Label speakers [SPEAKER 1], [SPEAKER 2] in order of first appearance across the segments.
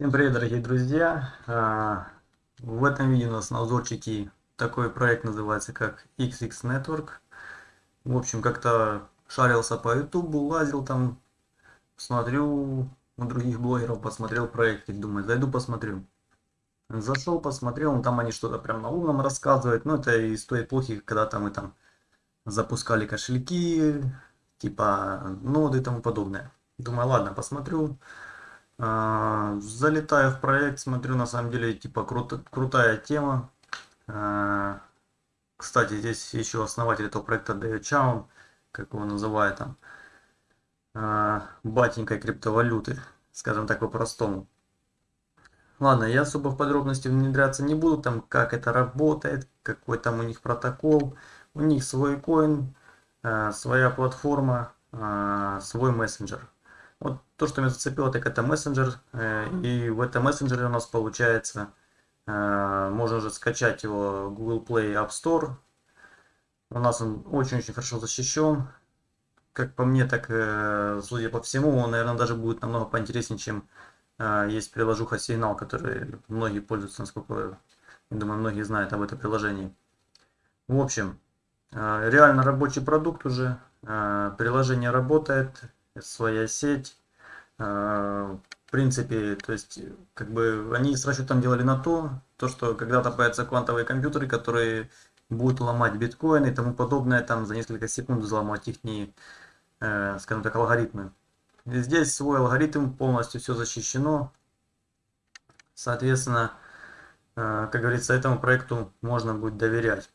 [SPEAKER 1] Всем привет, дорогие друзья! А, в этом видео у нас на обзорчике такой проект называется как XX Network. В общем, как-то шарился по YouTube, лазил там, смотрю у других блогеров, посмотрел проект и думаю, зайду посмотрю. Зашел, посмотрел, ну, там они что-то прям на умном рассказывают, но это и стоит плохи, когда там мы там запускали кошельки, типа ноды и тому подобное. Думаю, ладно, посмотрю. А, залетаю в проект, смотрю, на самом деле, типа, круто, крутая тема. А, кстати, здесь еще основатель этого проекта Дэвид Чаун, как его называют там, а, батенькой криптовалюты, скажем так по-простому. Ладно, я особо в подробности внедряться не буду, там, как это работает, какой там у них протокол. У них свой коин, своя платформа, свой мессенджер. Вот то, что меня зацепило, так это мессенджер. Э, и в этом мессенджере у нас получается, э, можно же скачать его Google Play App Store. У нас он очень-очень хорошо защищен. Как по мне, так, э, судя по всему, он, наверное, даже будет намного поинтереснее, чем есть приложуха Signal, который многие пользуются, насколько я думаю, многие знают об этом приложении. В общем, реально рабочий продукт уже. Приложение работает, своя сеть. А, в принципе, то есть, как бы они с расчетом делали на то, то, что когда-то появятся квантовые компьютеры, которые будут ломать биткоин и тому подобное, там за несколько секунд взломать их, не, э, скажем так, алгоритмы. И здесь свой алгоритм, полностью все защищено. Соответственно, э, как говорится, этому проекту можно будет доверять.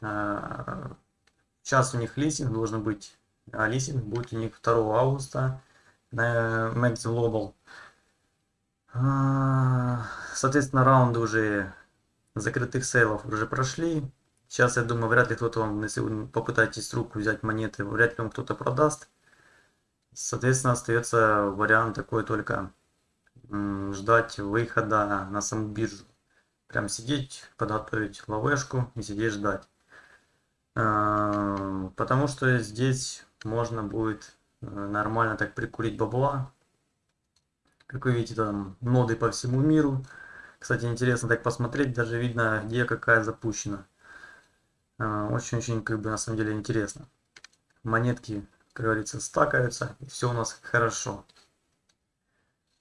[SPEAKER 1] Э, сейчас у них листинг должен быть а листинг будет у них 2 августа на Max Global. А, соответственно, раунды уже закрытых сейлов уже прошли. Сейчас, я думаю, вряд ли кто-то вам, если вы попытаетесь руку взять монеты, вряд ли вам кто-то продаст. Соответственно, остается вариант такой только ждать выхода на саму биржу. Прям сидеть, подготовить ловешку и сидеть ждать. Потому что здесь можно будет э, нормально так прикурить бабла. Как вы видите, там ноды по всему миру. Кстати, интересно так посмотреть, даже видно, где какая запущена. А, очень-очень, как бы, на самом деле интересно. Монетки, как говорится, стакаются, и все у нас хорошо.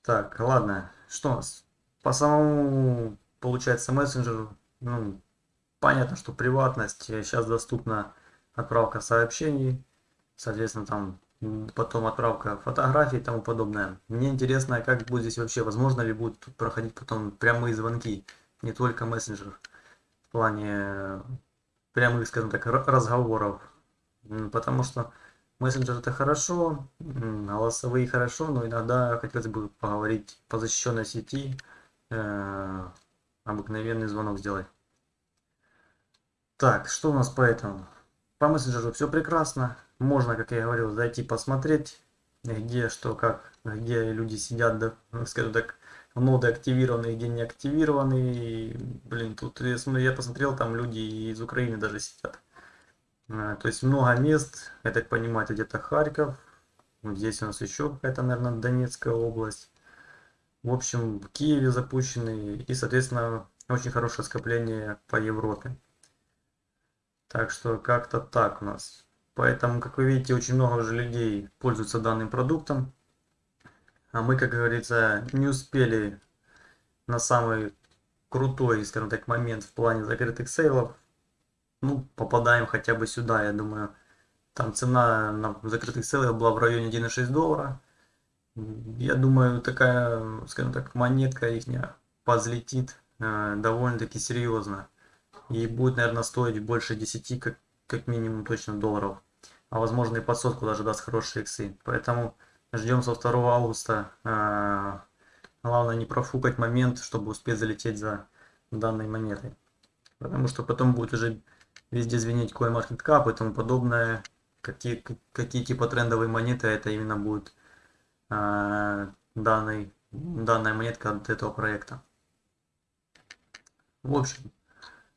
[SPEAKER 1] Так, ладно, что у нас? По самому, получается, мессенджеру, ну, понятно, что приватность, сейчас доступна отправка сообщений, соответственно, там потом отправка фотографий и тому подобное. Мне интересно, как будет здесь вообще, возможно ли будут проходить потом прямые звонки, не только мессенджер, в плане прямых, скажем так, разговоров. Потому что мессенджер это хорошо, голосовые хорошо, но иногда хотелось бы поговорить по защищенной сети, э, обыкновенный звонок сделать. Так, что у нас по этому? По мессенджеру все прекрасно. Можно, как я говорил, зайти посмотреть, где что, как, где люди сидят, ну, скажем так, ноды активированы, где не активированы. И, блин, тут я посмотрел, там люди из Украины даже сидят. А, то есть много мест, я так понимаю, где-то Харьков. Здесь у нас еще какая-то, наверное, Донецкая область. В общем, в Киеве запущены и, соответственно, очень хорошее скопление по Европе. Так что как-то так у нас. Поэтому, как вы видите, очень много уже людей пользуются данным продуктом. А мы, как говорится, не успели на самый крутой, скажем так, момент в плане закрытых сейлов. Ну, попадаем хотя бы сюда, я думаю. Там цена на закрытых сейлах была в районе 1,6 доллара. Я думаю, такая, скажем так, монетка их позлетит э, довольно-таки серьезно и будет, наверное, стоить больше 10, как, как минимум точно долларов. А возможно и под сотку даже даст хорошие иксы. Поэтому ждем со 2 августа. А, главное не профукать момент, чтобы успеть залететь за данной монетой. Потому что потом будет уже везде звенеть CoinMarketCap и тому подобное. Какие, какие типа трендовые монеты это именно будет а, данный, данная монетка от этого проекта. В общем,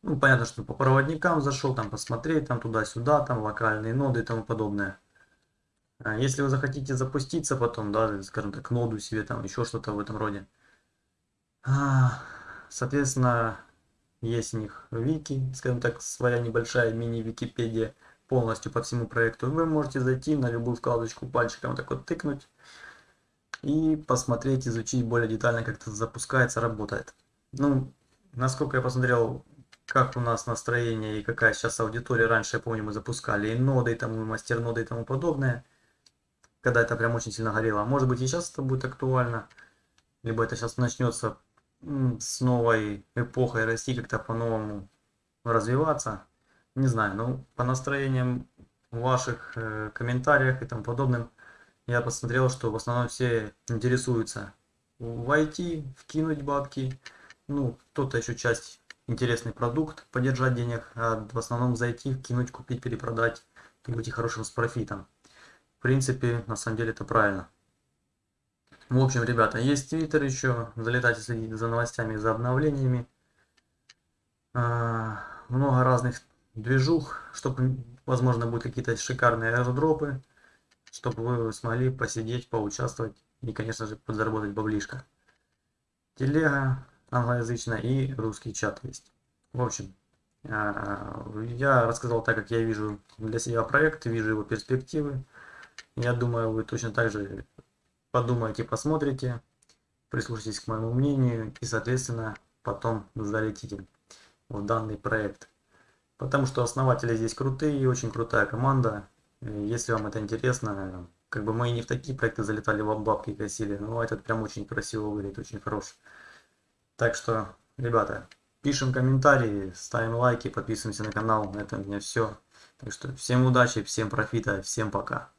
[SPEAKER 1] ну, понятно, что по проводникам зашел, там посмотреть, там туда-сюда, там локальные ноды и тому подобное. А если вы захотите запуститься потом, да, скажем так, ноду себе, там еще что-то в этом роде, А, Соответственно, есть у них вики, скажем так, своя небольшая мини-википедия полностью по всему проекту. Вы можете зайти на любую вкладочку пальчиком так вот тыкнуть и посмотреть, изучить более детально, как это запускается, работает. Ну, насколько я посмотрел, как у нас настроение и какая сейчас аудитория. Раньше, я помню, мы запускали и ноды, и, там, и мастер ноды и тому подобное. Когда это прям очень сильно горело. Может быть и сейчас это будет актуально. Либо это сейчас начнется с новой эпохой расти, как-то по-новому развиваться. Не знаю, ну по настроениям ваших э, комментариях и тому подобным, я посмотрел, что в основном все интересуются войти, вкинуть бабки, ну, кто-то еще часть интересный продукт, поддержать денег, а в основном зайти, вкинуть, купить, перепродать и быть хорошим с профитом. В принципе, на самом деле это правильно. В общем, ребята, есть твиттер еще, залетайте следить за новостями, за обновлениями. А, много разных движух, чтобы, возможно, будут какие-то шикарные аирдропы, чтобы вы смогли посидеть, поучаствовать и, конечно же, подзаработать баблишко. Телега англоязычная и русский чат есть. В общем, а, я рассказал так, как я вижу для себя проект, вижу его перспективы. Я думаю, вы точно так же подумайте, посмотрите, прислушайтесь к моему мнению и, соответственно, потом залетите в данный проект. Потому что основатели здесь крутые, и очень крутая команда. Если вам это интересно, как бы мы и не в такие проекты залетали, в бабки косили, но этот прям очень красиво выглядит, очень хорош. Так что, ребята, пишем комментарии, ставим лайки, подписываемся на канал. На этом у меня все. Так что всем удачи, всем профита, всем пока.